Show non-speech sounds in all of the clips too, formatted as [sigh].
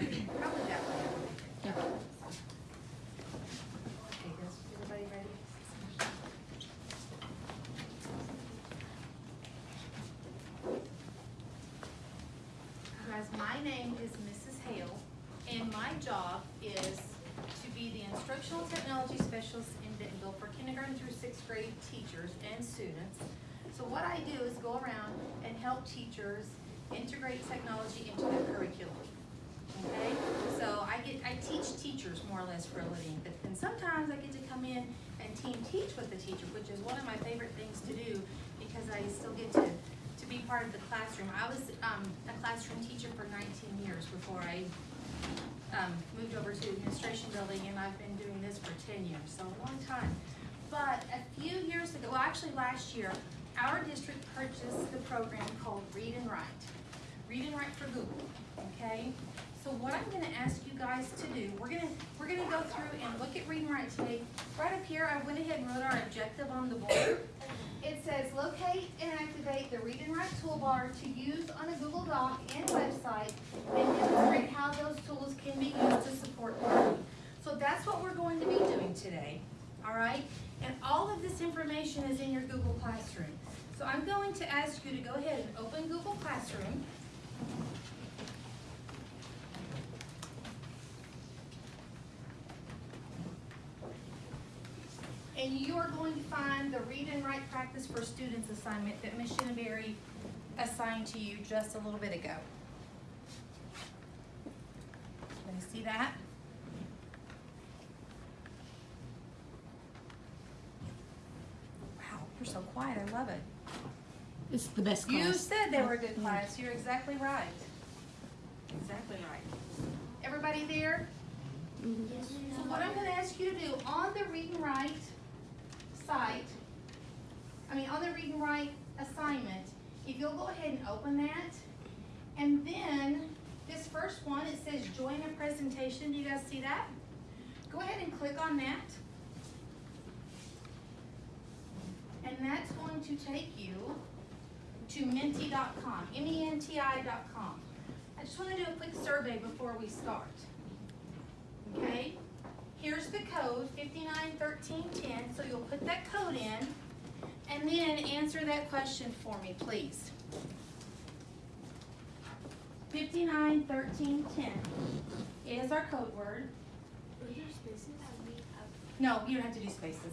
Guys, my name is Mrs. Hale, and my job is to be the instructional technology specialist in Bentonville for kindergarten through sixth grade teachers and students. So what I do is go around and help teachers integrate technology into their curriculum. Okay, so I get, I teach teachers more or less for a living, but then sometimes I get to come in and team teach with the teacher, which is one of my favorite things to do because I still get to, to be part of the classroom. I was, um, a classroom teacher for nineteen years before I, um, moved over to administration building and I've been doing this for ten years, so a long time. But a few years ago, well, actually last year, our district purchased the program called Read and Write. Read and Write for Google, okay? So what I'm gonna ask you guys to do, we're gonna, we're gonna go through and look at Read and Write today. Right up here, I went ahead and wrote our objective on the board. It says locate and activate the Read and Write toolbar to use on a Google Doc and website and demonstrate how those tools can be used to support learning. So that's what we're going to be doing today, all right? And all of this information is in your Google Classroom. So I'm going to ask you to go ahead and open Google Classroom. And you are going to find the read and write practice for students assignment that Ms. Shinneberry assigned to you just a little bit ago. Can you see that? Wow, you're so quiet, I love it. It's the best class. You said they were a good class, you're exactly right. Exactly right. Everybody there? Mm-hmm. Yes. So what I'm gonna ask you to do, on the read and write site, I mean, on the read and write assignment, if you'll go ahead and open that, and then this first one, it says join a presentation, do you guys see that? Go ahead and click on that. And that's going to take you to menti.com, M-E-N-T-I.com. I just wanna do a quick survey before we start. Okay, here's the code, fifty-nine thirteen ten, so you'll put that code in, and then answer that question for me, please. Fifty-nine thirteen ten is our code word. No, you don't have to do spaces.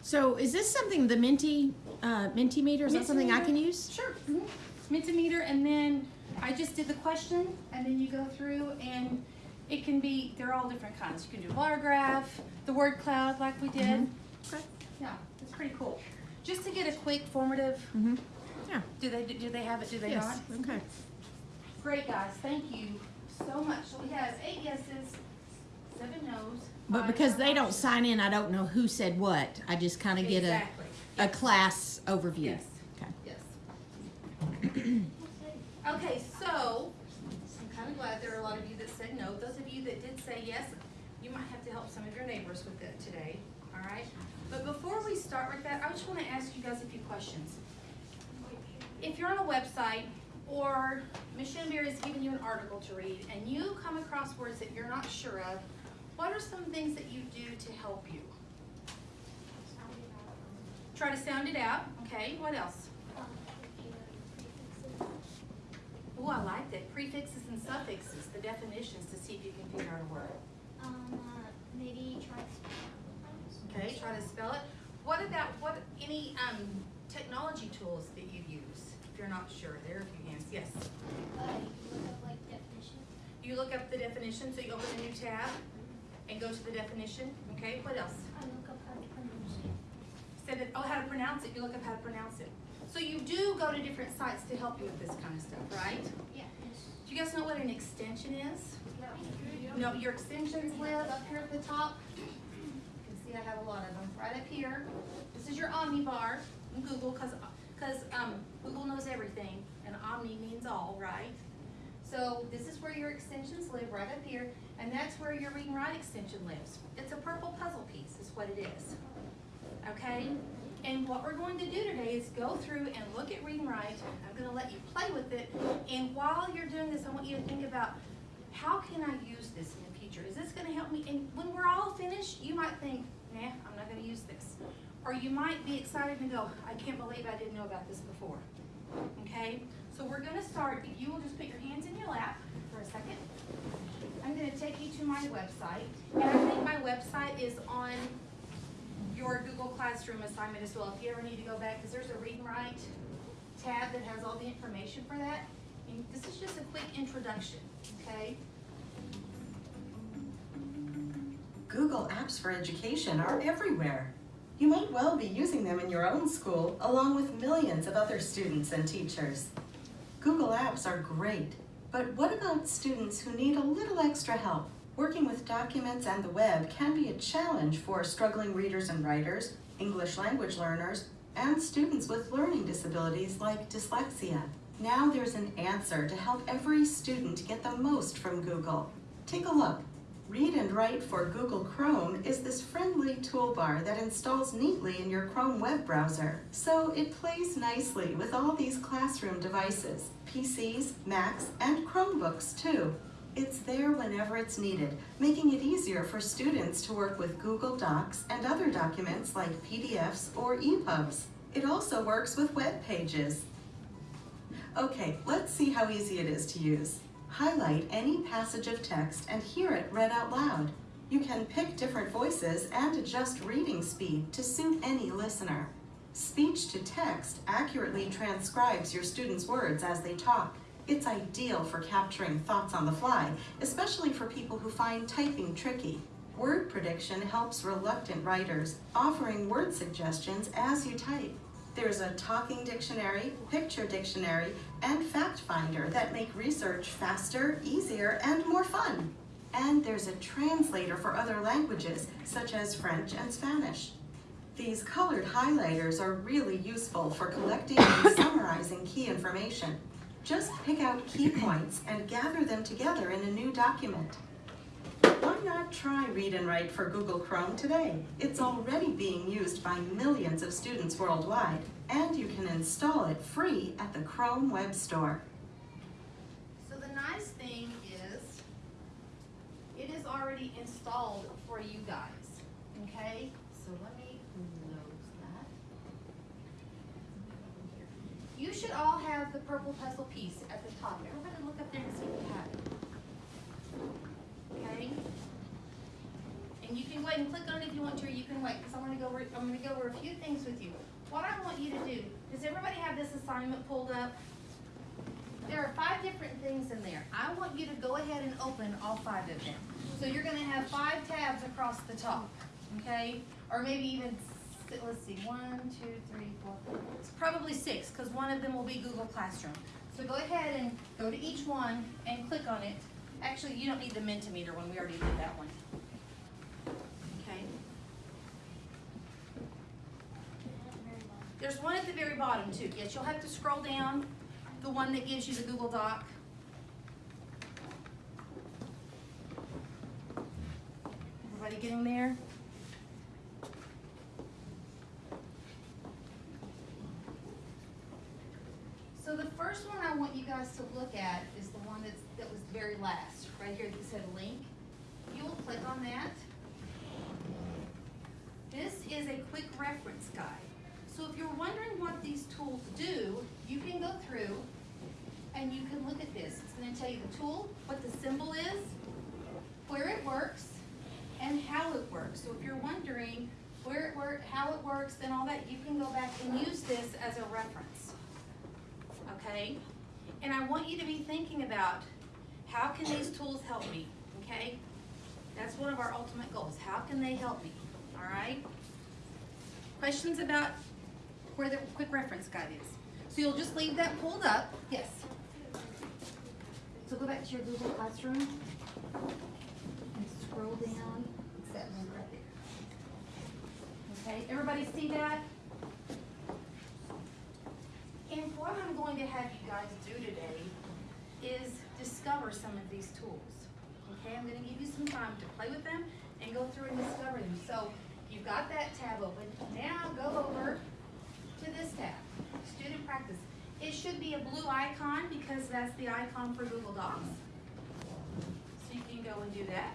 So is this something, the Minty, uh, Mentimeter, is that something I can use? Sure. Mentimeter, and then I just did the question, and then you go through, and it can be, they're all different kinds. You can do bar graph, the word cloud like we did. Mhm. Okay. Yeah, it's pretty cool. Just to get a quick formative, Mm-hmm. Yeah. do they, do they have it, do they not? Yes, okay. Great, guys, thank you so much. So we have eight yeses, seven no's. But because they don't sign in, I don't know who said what. I just kind of get a, Exactly. a class overview. Yes. Okay. Yes. [clears throat] Okay, so, I'm kind of glad there are a lot of you that said no. Those of you that did say yes, you might have to help some of your neighbors with it today, all right? But before we start with that, I just want to ask you guys a few questions. If you're on a website or Ms. Shenberry is giving you an article to read and you come across words that you're not sure of, what are some things that you do to help you? Try to sound it out, okay? What else? Oh, I like that. Prefixes and suffixes, the definitions to see if you can figure out a word. Um, uh, maybe try to spell Okay, try to spell it. What about, what, any, um, technology tools that you use? If you're not sure, there are a few hands. Yes. Uh, you look up like definition. You look up the definition, so you open a new tab and go to the definition. Okay, what else? I look up how to pronounce it. Said that, oh, how to pronounce it. You look up how to pronounce it. So you do go to different sites to help you with this kind of stuff, right? Yeah. Yes. Do you guys know what an extension is? No, your extensions live up here at the top. You can see I have a lot of them, right up here. This is your Omni bar in Google, because um, Google knows everything, and Omni means all, right? So this is where your extensions live, right up here, and that's where your read and write extension lives. It's a purple puzzle piece, is what it is. Okay? And what we're going to do today is go through and look at read and write. I'm gonna let you play with it, and while you're doing this, I want you to think about how can I use this in the future? Is this gonna help me? And when we're all finished, you might think, nah, I'm not gonna use this. Or you might be excited and go, I can't believe I didn't know about this before. Okay, so we're gonna start, if you will just put your hands in your lap for a second. I'm gonna take you to my website, and I think my website is on your Google Classroom assignment as well, if you ever need to go back, because there's a read and write tab that has all the information for that. This is just a quick introduction, okay? Google Apps for Education are everywhere. You might well be using them in your own school along with millions of other students and teachers. Google Apps are great, but what about students who need a little extra help? Working with documents and the web can be a challenge for struggling readers and writers, English language learners, and students with learning disabilities like dyslexia. Now there's an answer to help every student get the most from Google. Take a look. Read and Write for Google Chrome is this friendly toolbar that installs neatly in your Chrome web browser. So it plays nicely with all these classroom devices, PCs, Macs, and Chromebooks too. It's there whenever it's needed, making it easier for students to work with Google Docs and other documents like PDFs or EPUBs. It also works with web pages. Okay, let's see how easy it is to use. Highlight any passage of text and hear it read out loud. You can pick different voices and adjust reading speed to suit any listener. Speech to text accurately transcribes your students' words as they talk. It's ideal for capturing thoughts on the fly, especially for people who find typing tricky. Word prediction helps reluctant writers, offering word suggestions as you type. There's a talking dictionary, picture dictionary, and fact finder that make research faster, easier, and more fun. And there's a translator for other languages, such as French and Spanish. These colored highlighters are really useful for collecting and [coughs] summarizing key information. Just pick out key points and gather them together in a new document. Why not try Read and Write for Google Chrome today? It's already being used by millions of students worldwide, and you can install it free at the Chrome Web Store. So the nice thing is, it is already installed for you guys, okay? So let me close that. You should all have the purple puzzle piece at the top. Everybody look up there and see if you have it. Okay? And you can go ahead and click on it if you want to, or you can wait, because I'm gonna go over, I'm gonna go over a few things with you. What I want you to do, does everybody have this assignment pulled up? There are five different things in there. I want you to go ahead and open all five of them. So you're gonna have five tabs across the top, okay? Or maybe even, let's see, one, two, three, four, it's probably six, because one of them will be Google Classroom. So go ahead and go to each one and click on it. Actually, you don't need the Mentimeter one, we already did that one. Okay? There's one at the very bottom too. Yes, you'll have to scroll down, the one that gives you the Google Doc. Everybody getting there? So the first one I want you guys to look at is the one that's, that was very last, right here that said link. You will click on that. This is a quick reference guide. So if you're wondering what these tools do, you can go through and you can look at this. It's gonna tell you the tool, what the symbol is, where it works, and how it works. So if you're wondering where it work, how it works, and all that, you can go back and use this as a reference. Okay? And I want you to be thinking about, how can these tools help me, okay? That's one of our ultimate goals. How can they help me, all right? Questions about where the quick reference guide is? So you'll just leave that pulled up. Yes. So go back to your Google Classroom and scroll down. It's that link right there. Okay, everybody see that? And what I'm going to have you guys do today is discover some of these tools. Okay, I'm gonna give you some time to play with them and go through and discover them. So you've got that tab open. Now go over to this tab, Student Practice. It should be a blue icon because that's the icon for Google Docs. So you can go and do that.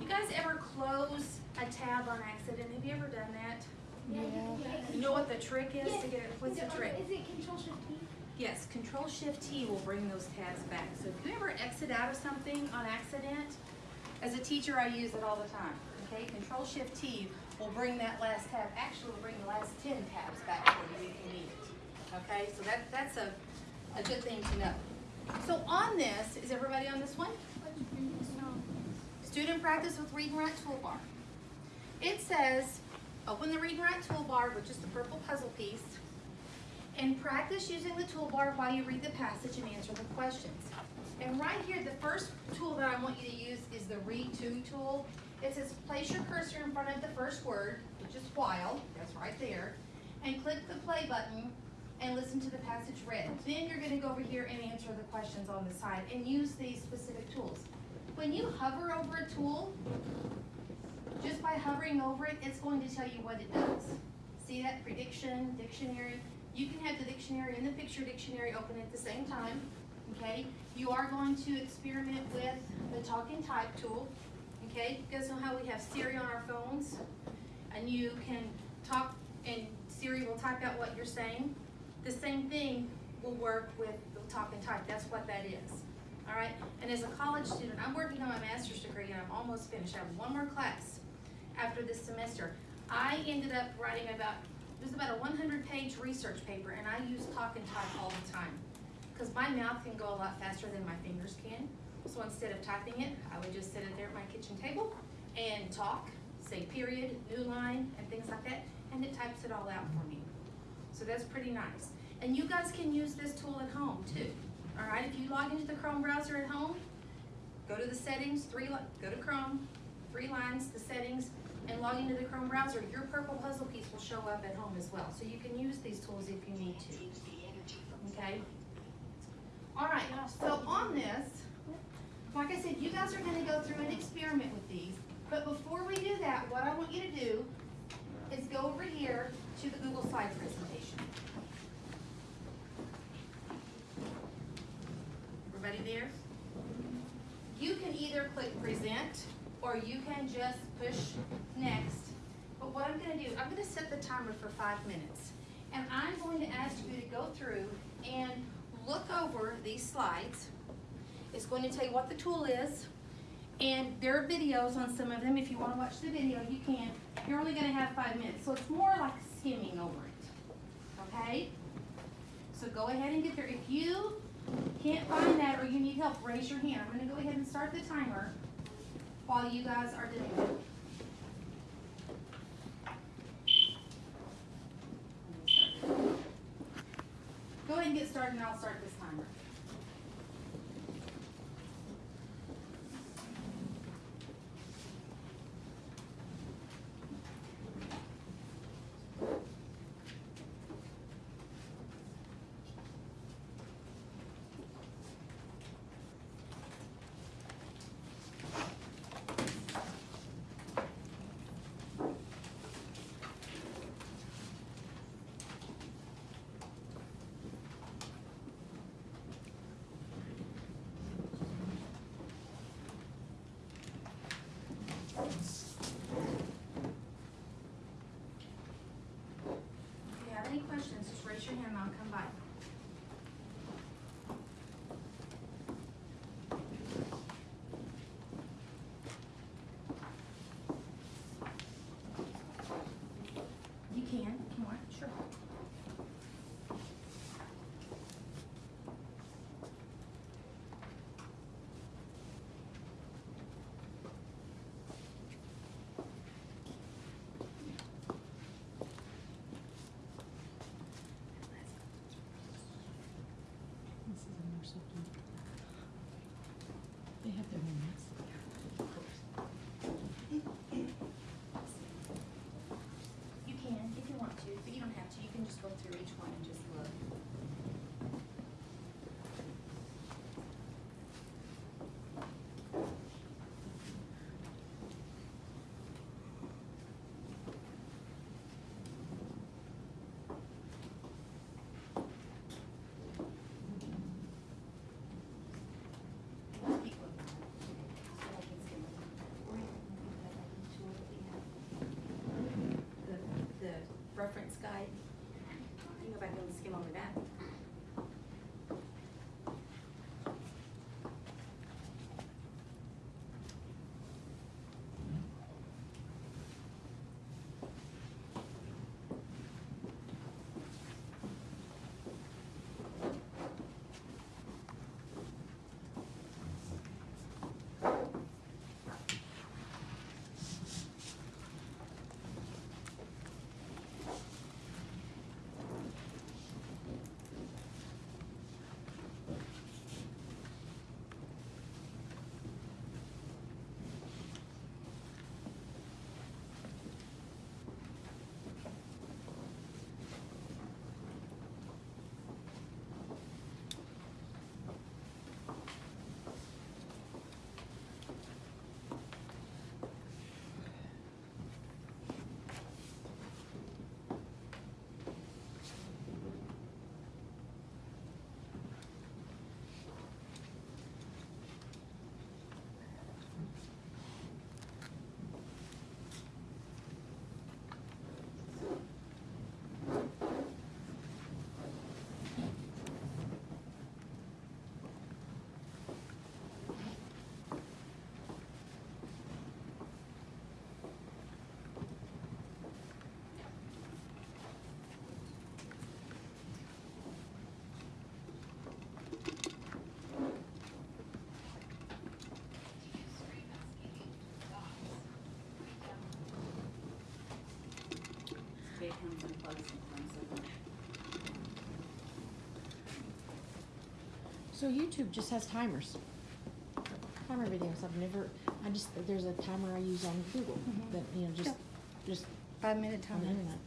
You guys ever close a tab on accident? Have you ever done that? Yeah. you can do it. You know what the trick is to get it, what's Is the trick? Is it control shift T? Yes, Control Shift T will bring those tabs back. So if you ever exit out of something on accident, as a teacher, I use it all the time. Okay, Control Shift T will bring that last tab, actually we'll bring the last ten tabs back for you if you need it. Okay, so that, that's a, a good thing to know. So on this, is everybody on this one? Student practice with read and write toolbar. It says, open the read and write toolbar, which is the purple puzzle piece, and practice using the toolbar while you read the passage and answer the questions. And right here, the first tool that I want you to use is the read to tool. It says place your cursor in front of the first word, which is while, that's right there, and click the play button and listen to the passage read. Then you're gonna go over here and answer the questions on the side and use these specific tools. When you hover over a tool, just by hovering over it, it's going to tell you what it does. See that prediction, dictionary? You can have the dictionary and the picture dictionary open at the same time, okay? You are going to experiment with the talk and type tool, okay? You guys know how we have Siri on our phones? And you can talk and Siri will type out what you're saying. The same thing will work with the talk and type, that's what that is. All right, and as a college student, I'm working on my master's degree and I'm almost finished. I have one more class after this semester. I ended up writing about, was about a one hundred page research paper and I use talk and type all the time. Cause my mouth can go a lot faster than my fingers can. So instead of typing it, I would just sit it there at my kitchen table and talk, say period, new line, and things like that, and it types it all out for me. So that's pretty nice. And you guys can use this tool at home too. All right, if you log into the Chrome browser at home, go to the settings, three, go to Chrome, three lines, the settings, and log into the Chrome browser. Your purple puzzle piece will show up at home as well. So you can use these tools if you need to. Okay? All right, so on this, like I said, you guys are gonna go through and experiment with these. But before we do that, what I want you to do is go over here to the Google Slide presentation. Everybody there? You can either click present or you can just push next. But what I'm gonna do, I'm gonna set the timer for five minutes. And I'm going to ask you to go through and look over these slides. It's going to tell you what the tool is. And there are videos on some of them. If you wanna watch the video, you can. You're only gonna have five minutes, so it's more like skimming over it, okay? So go ahead and get there. If you can't find that or you need help, raise your hand. I'm gonna go ahead and start the timer while you guys are doing it. Go ahead and get started and I'll start this Mm-hmm. Reference guide. You can go back and skim over that. So YouTube just has timers. Timer videos. I've never. I just there's a timer I use on Google Mhm. that you know just just Five minute on the internet.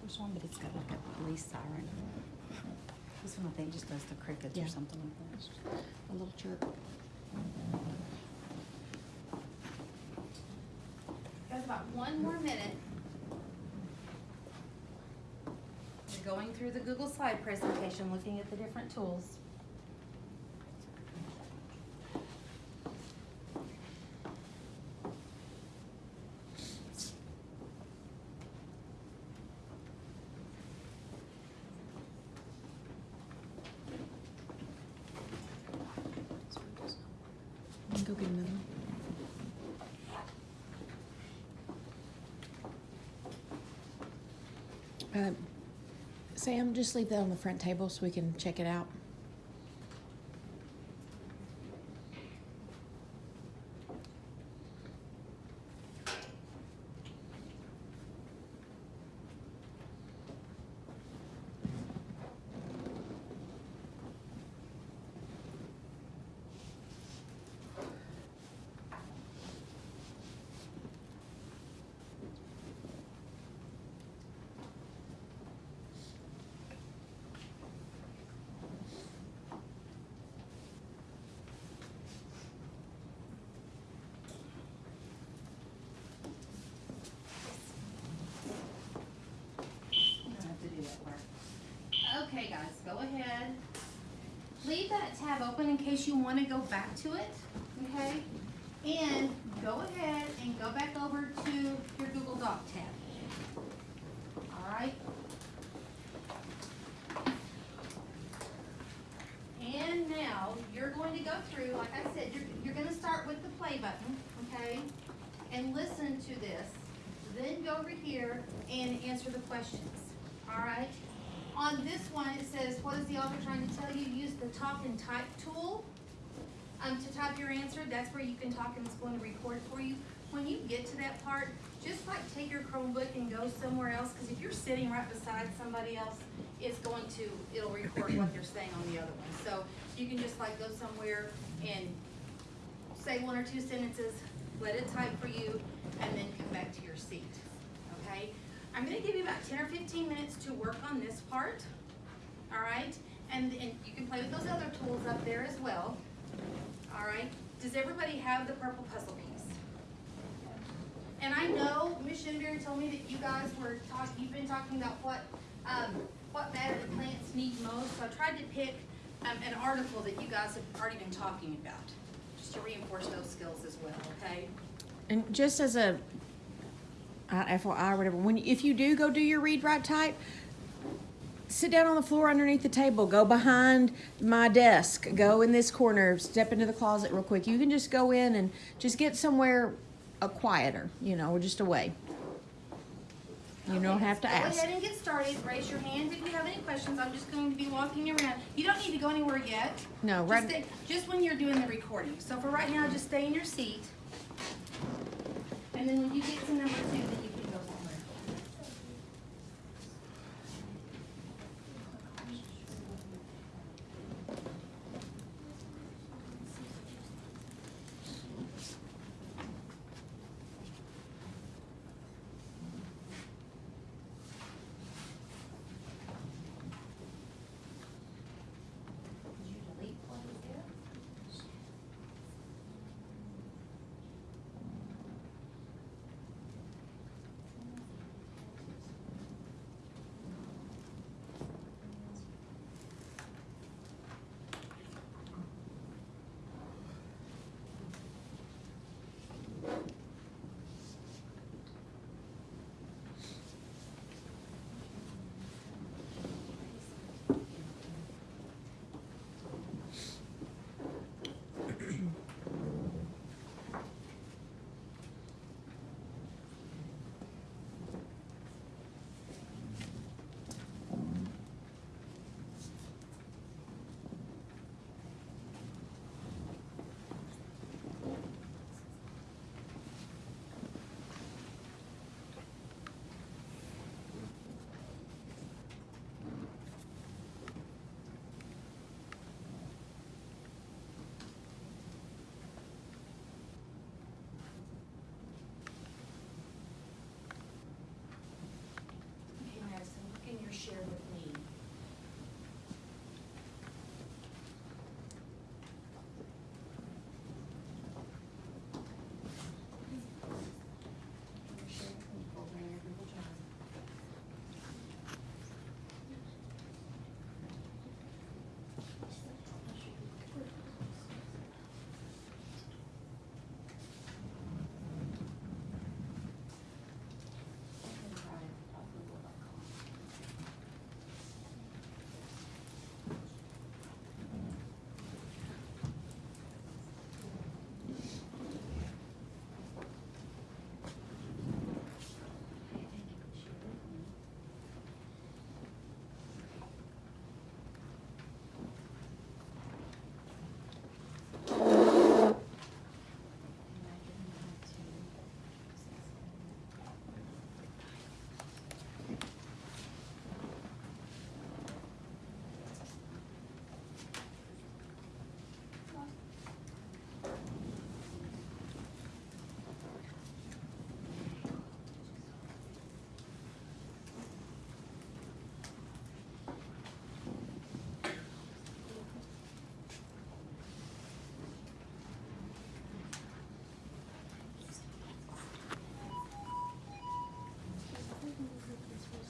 There's one, but it's got like a police siren. This one I think just does the crickets Yeah. or something like that. A little chirp. Got about one more minute. We're going through the Google slide presentation, looking at the different tools. Go get another one. Uh, Sam, just leave that on the front table so we can check it out. You don't have to do that part. Okay, guys, go ahead. Leave that tab open in case you wanna go back to it, okay? And go ahead and go back over to your Google Doc tab. Alright? And now, you're going to go through, like I said, you're, you're gonna start with the play button, okay? And listen to this, then go over here and answer the questions, alright? On this one, it says, what is the author trying to tell you? Use the talk and type tool. Um, to type your answer, that's where you can talk and it's going to record for you. When you get to that part, just like take your Chromebook and go somewhere else, cause if you're sitting right beside somebody else, it's going to, it'll record what they're saying on the other one. So you can just like go somewhere and say one or two sentences, let it type for you, and then come back to your seat, okay? I'm gonna give you about ten or fifteen minutes to work on this part, all right? And, and you can play with those other tools up there as well, all right? Does everybody have the purple puzzle piece? And I know Ms. Shinbury told me that you guys were talking, you've been talking about what, um, what matter the plants need most, so I tried to pick, um, an article that you guys have already been talking about, just to reinforce those skills as well, okay? And just as a uh, or whatever, when, if you do go do your read, write, type, sit down on the floor underneath the table, go behind my desk, go in this corner, step into the closet real quick. You can just go in and just get somewhere uh, quieter, you know, just away. You don't have to Go ask. ahead and get started. Raise your hand if you have any questions. I'm just going to be walking around. You don't need to go anywhere yet. No, Just right, stay- Just when you're doing the recording. So for right now, just stay in your seat. And then when you get to number two, then you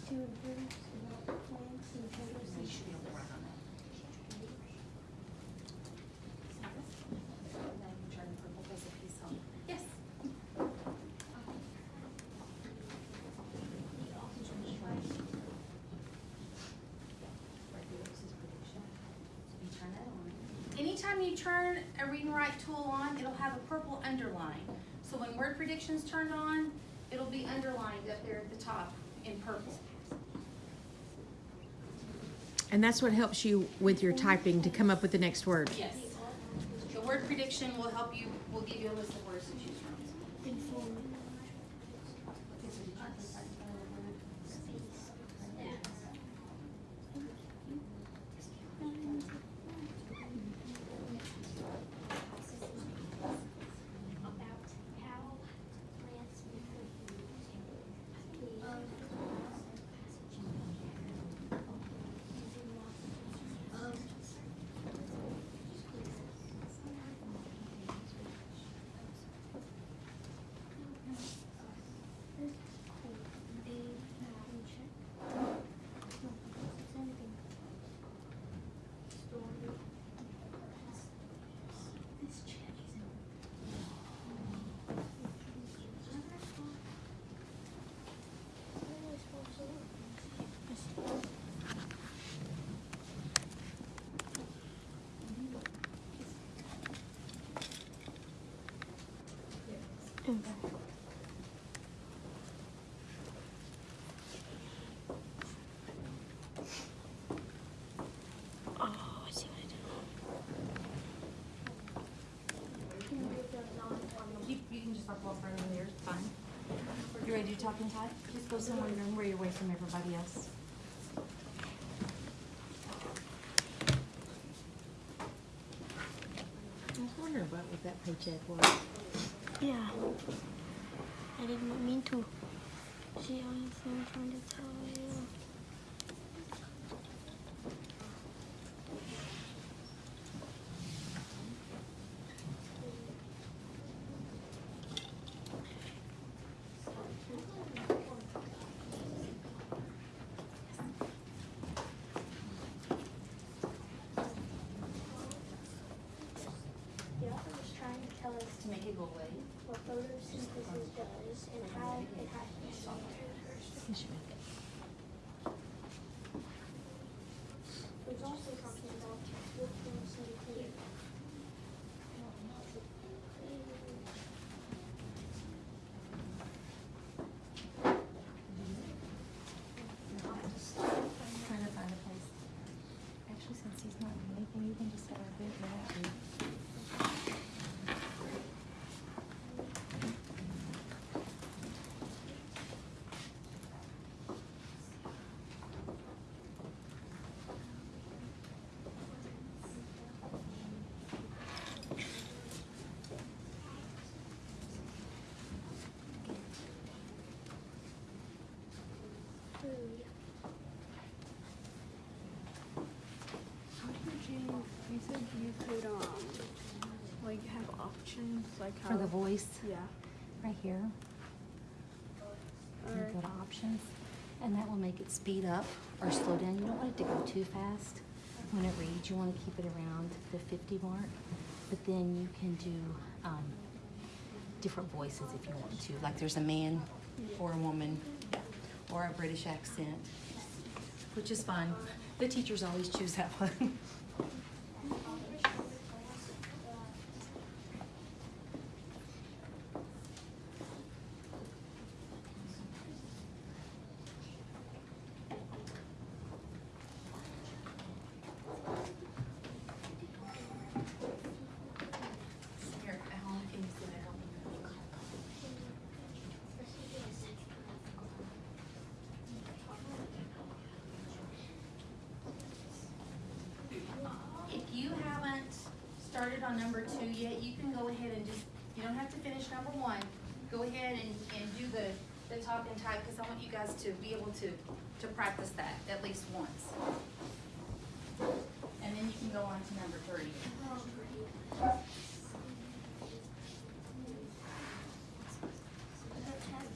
to run on that. Turn the purple piece of piece on. Yes. Anytime you turn a read and write tool on, it'll have a purple underline. So when word prediction's turned on, it'll be underlined up there at the top in purple. And that's what helps you with your typing to come up with the next word. Yes. The word prediction will help you, will give you a list of words to choose from. About how plants talk and type? Just go somewhere in the room where you're away from everybody else. I was wondering about what that paycheck was. Yeah. I didn't mean to. See how I'm trying to tell you. The author was trying to tell us To make it go away. what photosynthesis does and how it has to be solved. It was also talking about what photosynthesis. Trying to find a place. Actually, since he's not doing anything, you can just have a big one. Food. How did you, you could, um, like have options, like how? For the voice, Yeah. right here. You Alright. go to options, and that will make it speed up or slow down. You don't want it to go too fast. When it reads, you want to keep it around the fifty mark. But then you can do, um, different voices if you want to. Like there's a man or a woman or a British accent, which is fine. The teachers always choose that [laughs] one. Here, Alan, can you sit down? If you haven't started on number two yet, you can go ahead and just, you don't have to finish number one. Go ahead and, and do the, the talk and type, because I want you guys to be able to, to practice that at least once. And then you can go on to number three. The text,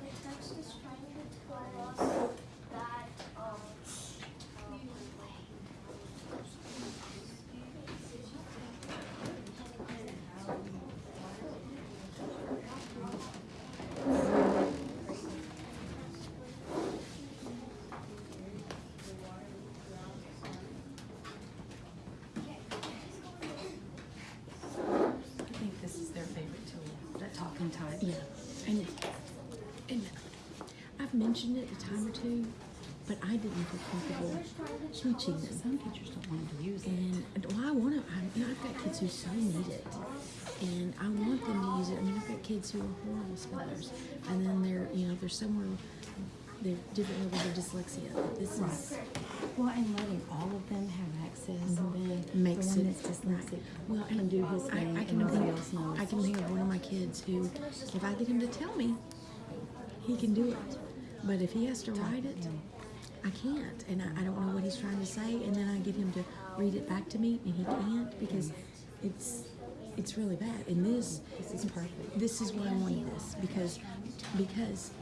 the text is trying to tell us that, um, I think this is their favorite tool, that talk and type. Yeah, and, and I've mentioned it a time or two, but I didn't feel comfortable teaching them. Some teachers don't want to use it. And well, I want to. I, you know, I've got kids who so need it, and I want them to use it. I mean, I've got kids who are horrible spellers, and then they're, you know, they're somewhere, they're different levels of dyslexia. This is Well, and letting all of them have access, mm-hmm. then makes the one it that's dyslexic Well, can and do his I, I can think, else knows. I can think of one of my kids who, if I get him to tell me, he can do it. But if he has to write it, I can't, and I, I don't know what he's trying to say, and then I get him to read it back to me, and he can't because it's it's really bad. And this This is perfect. This is why I wanted this because because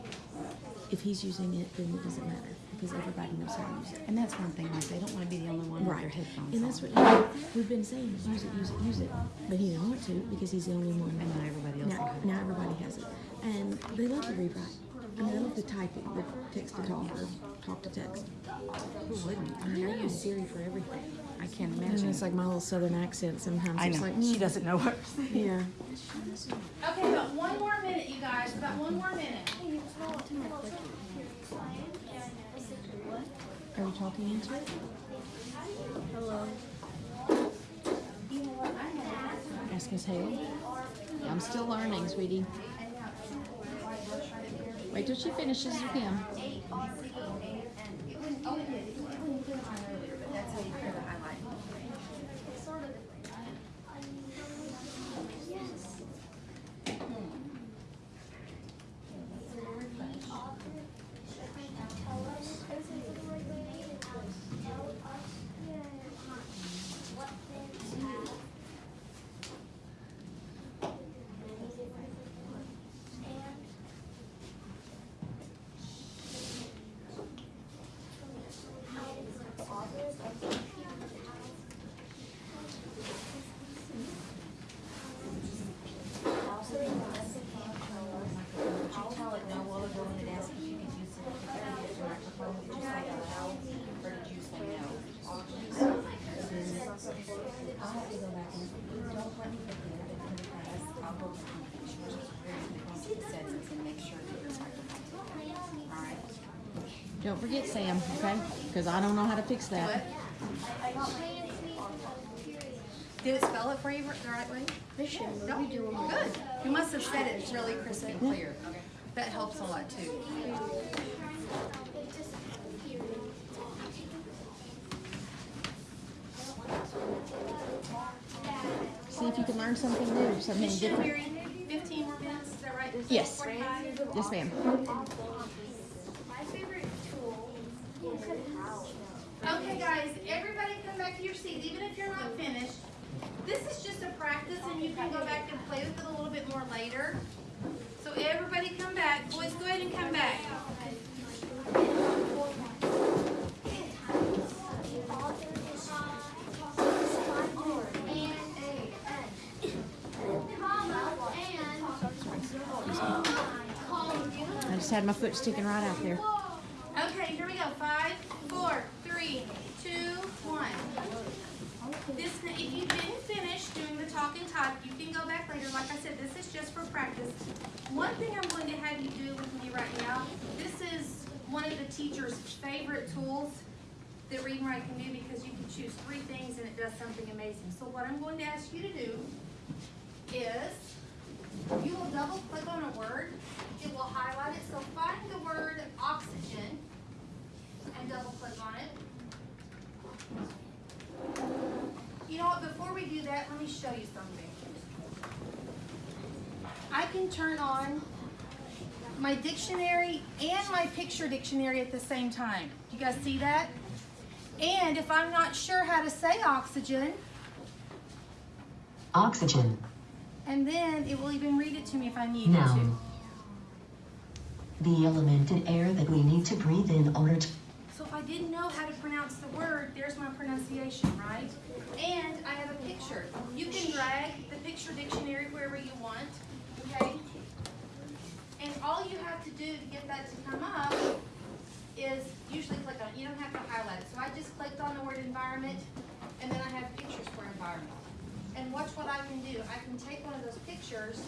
if he's using it, then it doesn't matter because everybody knows how to use it. And that's one thing, like, they don't want to be the only one with their headphones And that's on. what we've been saying, use it, use it, use it. But he didn't want to because he's the only one. And now everybody else Now, now everybody has it. And they love the rewrite. I mean, they love the typing, the text to talk or talk to text. Who wouldn't? I mean, I use Siri for everything. I can't And imagine. it's like my little southern accent sometimes. I It's know, like, she doesn't know hers. Yeah. Okay, about one more minute, you guys, about one more minute. Are we talking into it? Hello. Ask Miss Hale. I'm still learning, sweetie. Wait till she finishes her pen. Eight R E A N. It wouldn't, oh, it did, it wouldn't put it on earlier, but that's how you clear the highlight. Would you tell it no while they're going to ask if you can use the the microphone? Did you say that loud or did you say no? I'll have to go back and, don't let me forget it because I'll go back and make sure it's very, the settings and make sure that it's microphone. Alright? Don't forget Sam, okay? Because I don't know how to fix that. Did it spell it for you the right way? Mission, No. are we? Good. You must have said it really crisp and clear. That helps a lot too. See if you can learn something new, something different. Fifteen more minutes, is that right? Yes. 45? Yes, ma'am. My favorite tool is Okay, guys, everybody come back to your seat, even if you're not finished. This is just a practice and you can go back and play with it a little bit more later. So everybody come back. Boys, go ahead and come back. I just had my foot sticking right out there. Okay, here we go. Five, four, three, two, one. This, if you didn't finish doing the talk and type, you can go back later. Like I said, this is just for practice. One thing I'm going to have you do with me right now, this is one of the teacher's favorite tools that Read and Write can do because you can choose three things and it does something amazing. So what I'm going to ask you to do is you will double click on a word, it will highlight it, so find the word oxygen and double click on it. You know what, before we do that, let me show you something. I can turn on my dictionary and my picture dictionary at the same time. Do you guys see that? And if I'm not sure how to say oxygen, Oxygen. and then it will even read it to me if I need it to. Noun. The element in air that we need to breathe in order to. So if I didn't know how to pronounce the word, there's my pronunciation, right? And I have a picture. You can drag the picture dictionary wherever you want, okay? And all you have to do to get that to come up is usually click on it. You don't have to highlight it. So I just clicked on the word environment, and then I have pictures for environment. And watch what I can do. I can take one of those pictures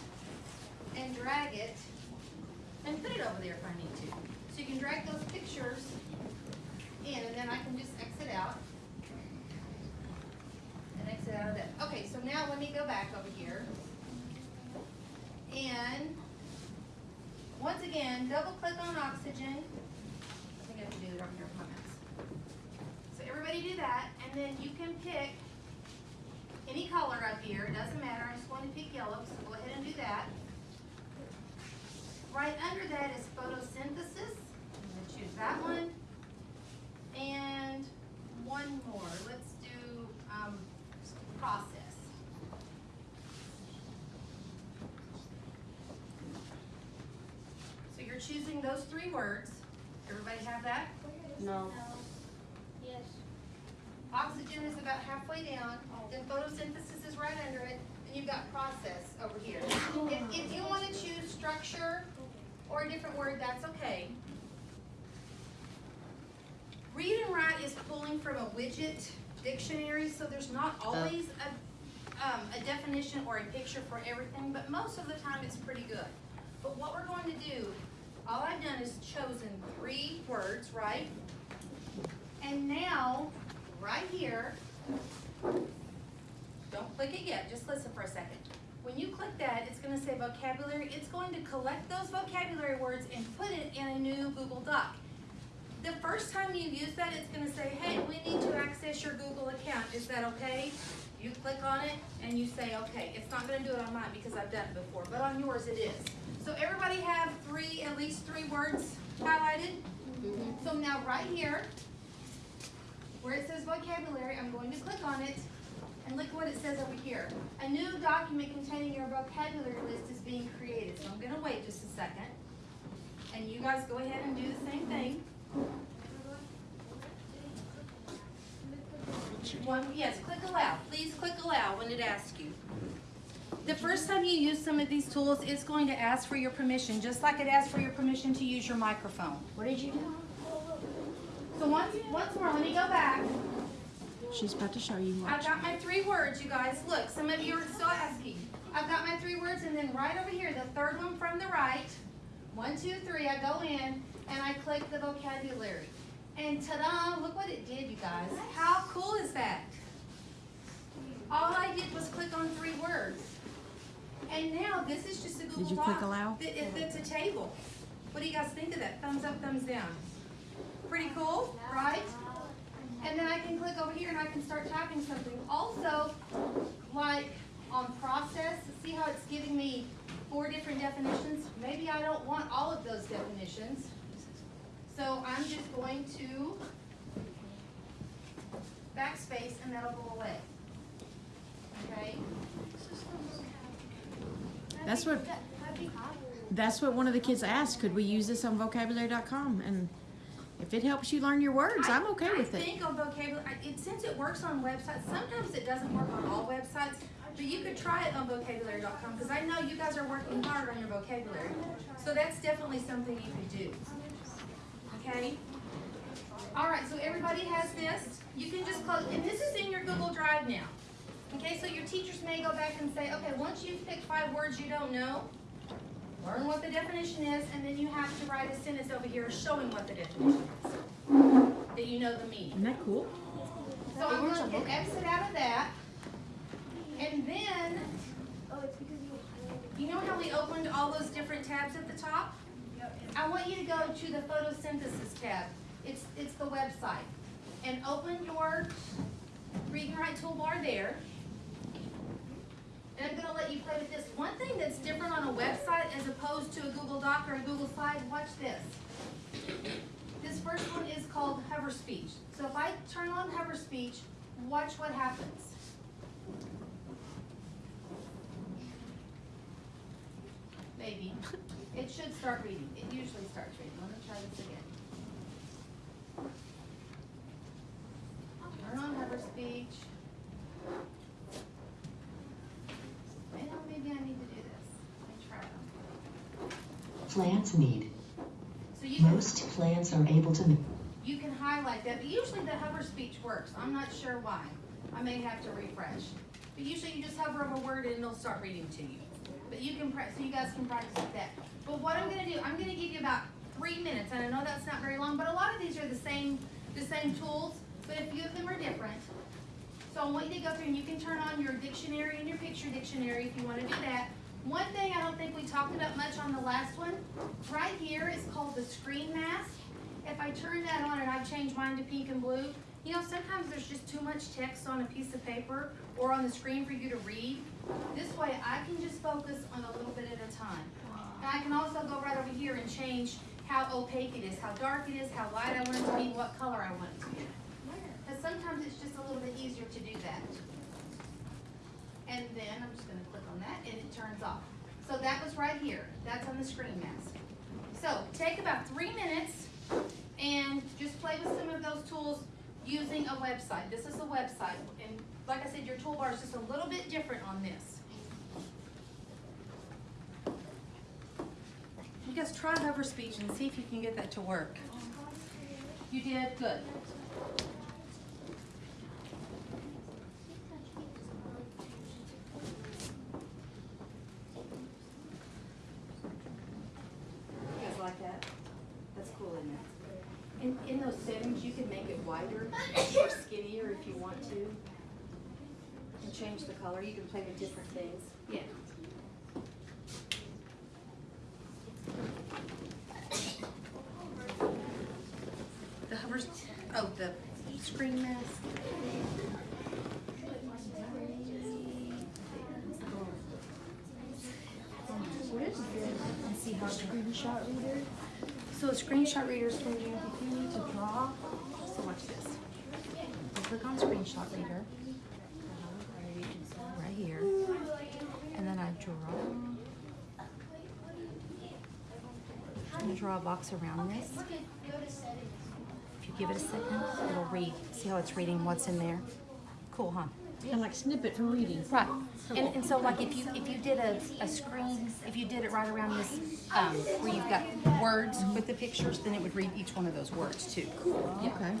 and drag it and put it over there if I need to. So you can drag those pictures in, and then I can just exit out. And exit out of that. Okay, so now let me go back over here. And, once again, double click on oxygen. I think I have to do comments. So everybody do that, and then you can pick any color up here, it doesn't matter, I'm just going to pick yellow, so go ahead and do that. Right under that is photosynthesis. I'm gonna choose that one. And one more. Let's do um, process. So you're choosing those three words. Everybody have that? No. Yes. Oxygen is about halfway down, then photosynthesis is right under it, and you've got process over here. If, if you wanna choose structure or a different word, that's okay. Read and write is pulling from a Widgit dictionary, so there's not always a, um, a definition or a picture for everything, but most of the time it's pretty good. But what we're going to do, all I've done is chosen three words, right? And now, right here, don't click it yet, just listen for a second. When you click that, it's gonna say vocabulary. It's going to collect those vocabulary words and put it in a new Google Doc. The first time you use that, it's gonna say, hey, we need to access your Google account. Is that okay? You click on it and you say, okay. It's not gonna do it on mine because I've done it before, but on yours it is. So everybody have three, at least three words highlighted? Mm-hmm. So now right here, where it says vocabulary, I'm going to click on it, and look what it says over here. A new document containing your vocabulary list is being created, so I'm gonna wait just a second. And you guys go ahead and do the same thing. One, yes, click allow, please click allow when it asks you. The first time you use some of these tools, it's going to ask for your permission, just like it asks for your permission to use your microphone. What did you do? So once, once more, let me go back. She's about to show you. I've got my three words, you guys. Look, some of you are still asking. I've got my three words, and then right over here, the third one from the right, one, two, three, I go in and I click the vocabulary. And ta-da, look what it did, you guys. How cool is that? All I did was click on three words. And now this is just a Google Doc. Did you Doc. click allow? that- it- It's a table. What do you guys think of that? Thumbs up, thumbs down. Pretty cool, right? And then I can click over here and I can start typing something. Also, like on process, see how it's giving me four different definitions? Maybe I don't want all of those definitions. So I'm just going to backspace and that'll go away. Okay? That's what. That's what one of the kids asked. Could we use this on vocabulary.com? And if it helps you learn your words, I'm okay with I it. think on vocabulary, it, since it works on websites, sometimes it doesn't work on all websites, but you could try it on vocabulary.com, because I know you guys are working hard on your vocabulary. So that's definitely something you could do. Okay? All right, so everybody has this. You can just close, and this is in your Google Drive now. Okay, so your teachers may go back and say, okay, once you've picked five words you don't know, learn what the definition is, and then you have to write a sentence over here showing what the definition is. That you know the meaning. Isn't that cool? So I'm gonna hit exit out of that. And then, Oh, it's because you know how we opened all those different tabs at the top? Want you to go to the photosynthesis tab. It's, it's the website. And open your read and write toolbar there. And I'm gonna let you play with this. One thing that's different on a website as opposed to a Google Doc or a Google Slide, watch this. This first one is called hover speech. So if I turn on hover speech, watch what happens. Maybe. [laughs] It should start reading. It usually starts reading. Let me try this again. Turn on hover speech. Well, maybe I need to do this. Let me try it. Plants need. So you can. Most plants are able to. You can highlight that, but usually the hover speech works. I'm not sure why. I may have to refresh. But usually you just hover over a word and it'll start reading to you. But you can, pra- so you guys can practice with that. But what I'm gonna do, I'm gonna give you about three minutes, and I know that's not very long, but a lot of these are the same, the same tools, but a few of them are different. So I want you to go through and you can turn on your dictionary and your picture dictionary if you wanna do that. One thing I don't think we talked about much on the last one, right here is called the screen mask. If I turn that on and I change mine to pink and blue, you know, sometimes there's just too much text on a piece of paper or on the screen for you to read. This way I can just focus on a little bit at a time. And I can also go right over here and change how opaque it is, how dark it is, how light I want it to be, what color I want it to be. Because sometimes it's just a little bit easier to do that. And then I'm just gonna click on that and it turns off. So that was right here. That's on the screen mask. So take about three minutes and just play with some of those tools using a website. This is a website. And like I said, your toolbar is just a little bit different on this. You guys try hover speech and see if you can get that to work. You did? Good. You guys like that? That's cool, isn't it? In, in those settings, you can make it wider or skinnier if you want to. and change the color. You can play with different things. Yeah. The hovers, oh, the screen mask. And see how Screenshot reader. So a screenshot reader is when you, if you need to draw, so watch this. You click on screenshot reader. Right here. And then I draw. I'm gonna draw a box around this. If you give it a second, it'll read. See how it's reading what's in there? Cool, huh? Kind of like snippet from reading. Right. And, and so like if you, if you did a, a screen, if you did it right around this, um, where you've got words with the pictures, then it would read each one of those words too. Yeah. Okay.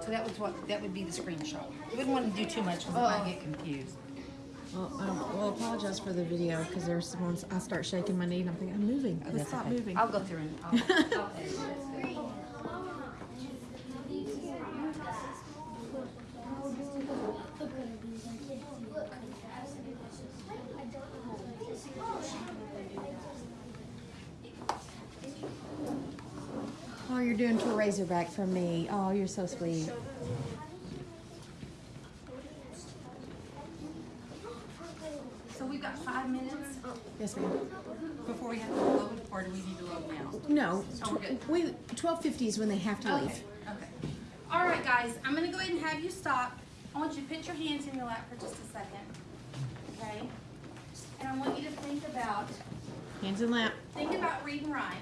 So that was what, that would be the screenshot. You wouldn't want to do too much because it might get confused. Well, um, well, apologize for the video because there's some ones I start shaking my knee and I'm thinking I'm moving. Let's That's stop okay. moving. I'll go through and I'll, I'll. [laughs] Oh, you're doing to a razorback from me. Oh, you're so sweet. So we've got five minutes Yes, ma'am. before we have to load, or do we need to load now? No, Oh, we're good. tw- we twelve fifty is when they have to leave. Okay, okay. All right, guys, I'm gonna go ahead and have you stop. I want you to put your hands in your lap for just a second, okay? And I want you to think about, Hands in lap. think about read and write.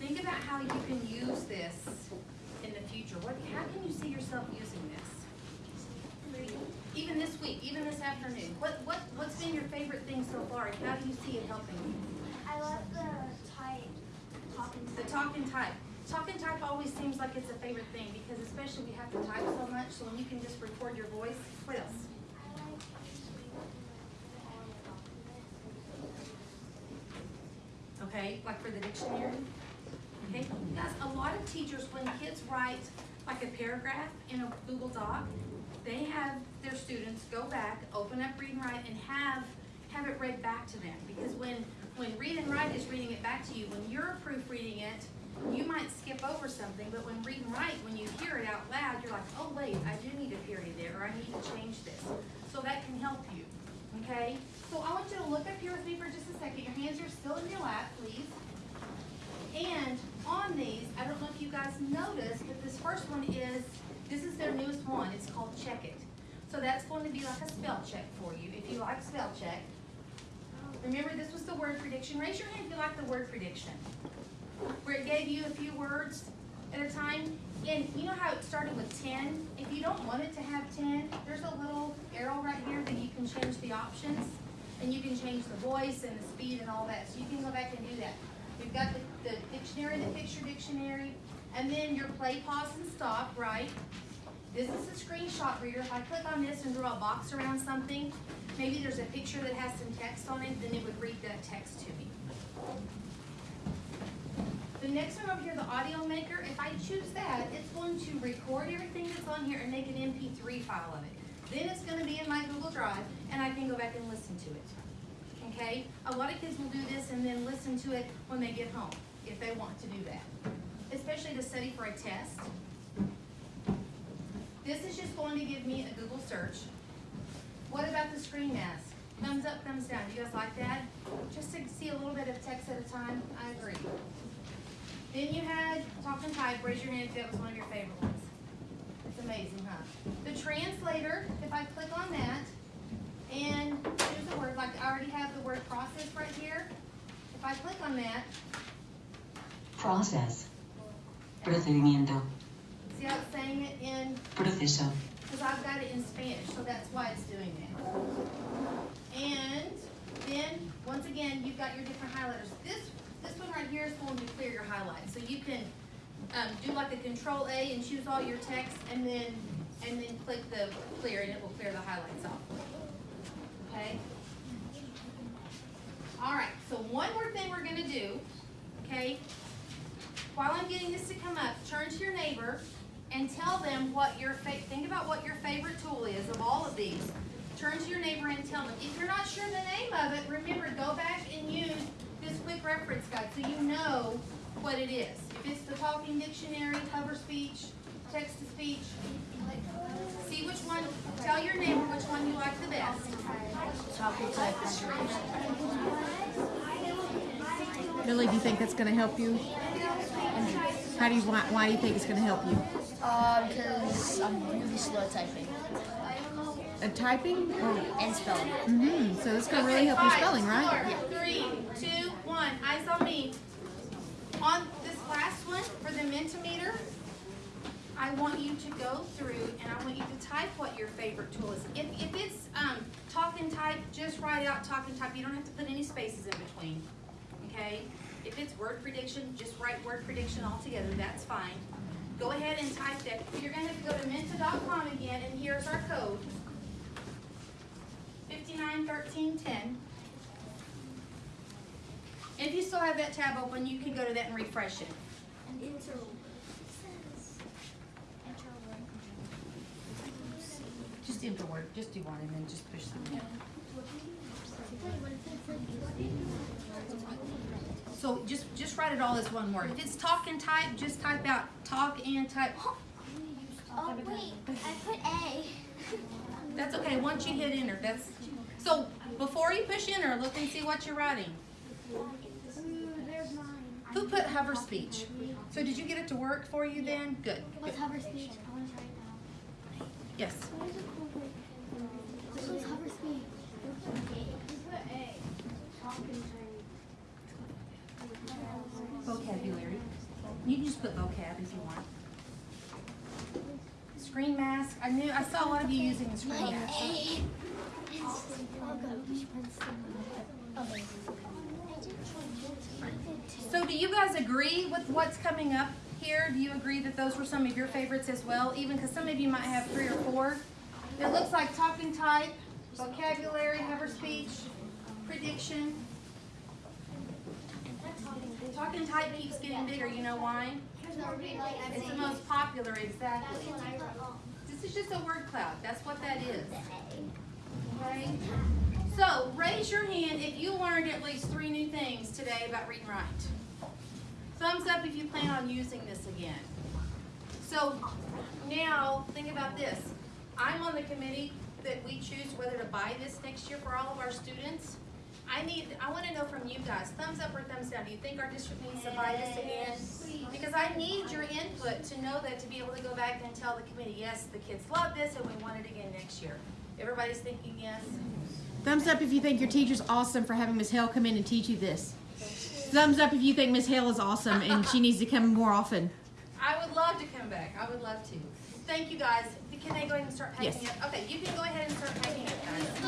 Think about how you can use this in the future. What, how can you see yourself using this? Even this week, even this afternoon. What, what, what's been your favorite thing so far? and How do you see it helping you? I love the type talking The talk and type. Talk and type always seems like it's a favorite thing because especially we have to type so much, so when you can just record your voice, what else? Okay, like for the dictionary? Okay, guys, a lot of teachers, when kids write like a paragraph in a Google Doc, they have their students go back, open up Read and Write and have, have it read back to them. Because when, when Read and Write is reading it back to you, when you're proofreading it, you might skip over something, but when Read and Write, when you hear it out loud, you're like, oh wait, I do need a period there, or I need to change this. So that can help you, okay? So I want you to look up here with me for just a second. Your hands are still in your lap, please. And on these, I don't know if you guys noticed, but this first one is, this is their newest one, it's called Check It. So that's going to be like a spell check for you, if you like spell check. Remember, this was the word prediction. Raise your hand if you like the word prediction. Where it gave you a few words at a time. And you know how it started with ten? If you don't want it to have ten, there's a little arrow right here that you can change the options. And you can change the voice and the speed and all that, so you can go back and do that. We've got the, the dictionary, the picture dictionary, and then your play, pause, and stop, right? This is a screenshot reader. If I click on this and draw a box around something, maybe there's a picture that has some text on it, then it would read that text to me. The next one over here, the audio maker, if I choose that, it's going to record everything that's on here and make an MP3 file of it. Then it's gonna be in my Google Drive, and I can go back and listen to it. Okay? A lot of kids will do this and then listen to it when they get home, if they want to do that. Especially to study for a test. This is just going to give me a Google search. What about the screen mask? Thumbs up, thumbs down. Do you guys like that? Just to see a little bit of text at a time? I agree. Then you had talk and type. Raise your hand if that was one of your favorite ones. It's amazing, huh? The translator, if I click on that, and there's a word, like I already have the word process right here. If I click on that, Process. Procedimiento. See saying it in Proceso. Because I've got it in Spanish, so that's why it's doing that. And then, once again, you've got your different highlighters. This, this one right here is going to clear your highlights. So you can, um, do like a control A and choose all your text and then, and then click the clear and it will clear the highlights off. Okay? All right, so one more thing we're gonna do, okay? While I'm getting this to come up, turn to your neighbor and tell them what your fa- think about what your favorite tool is of all of of these. Turn to your neighbor and tell them. If you're not sure the name of it, remember, go back and use this quick reference guide so you know what it is. If it's the talking dictionary, hover speech, text to speech, see which one, tell your neighbor which one you like the best. Billy, do you think that's gonna help you? How do you, why, why do you think it's gonna help you? Uh, because I'm really slow at typing Uh, typing? Or, and spelling. mm-hmm, so this gonna really help your spelling, right? Yeah. Three, two, one, eyes on me. On this last one, for the Mentimeter, I want you to go through and I want you to type what your favorite tool is. If, if it's, um, talk and type, just write out talk and type, you don't have to put any spaces in between, okay? If it's word prediction, just write word prediction altogether, that's fine. Go ahead and type that. You're gonna have to go to menti.com again, and here's our code. Fifty-nine thirteen ten. If you still have that tab open, you can go to that and refresh it. And enter. Just enter word, just do one and then just push submit. So just, just write it all as one word. If it's talk and type, just type out talk and type. Oh, oh wait, I put A. [laughs] That's okay, once you hit enter, that's, so before you push enter, look and see what you're writing. Who put hover speech? So did you get it to work for you then? Good. What's hover speech? I want to try it now. Yes. This was hover speech. put A. Talk and Vocabulary. You can just put vocab if you want. Screen mask. I knew, I saw a lot of you using the screen mask. So do you guys agree with what's coming up here? Do you agree that those were some of your favorites as well? Even because some of you might have three or four. It looks like talk and type, vocabulary, hover speech, prediction. Talk and type keeps getting bigger. You know why? It's the most popular, exactly. This is just a word cloud. That's what that is. Okay? So raise your hand if you learned at least three new things today about read and write. Thumbs up if you plan on using this again. So now think about this. I'm on the committee that we choose whether to buy this next year for all of our students. I need, I want to know from you guys, thumbs up or thumbs down. Do you think our district needs to buy this again? Because I need your input to know that to be able to go back and tell the committee, yes, the kids love this and we want it again next year. Everybody's thinking yes? Thumbs up if you think your teacher's awesome for having Miss Hale come in and teach you this. Thumbs up if you think Miss Hale is awesome and she needs to come more often. I would love to come back. I would love to. Thank you guys. Can they go ahead and start typing Yes. it? Okay, you can go ahead and start typing it, guys.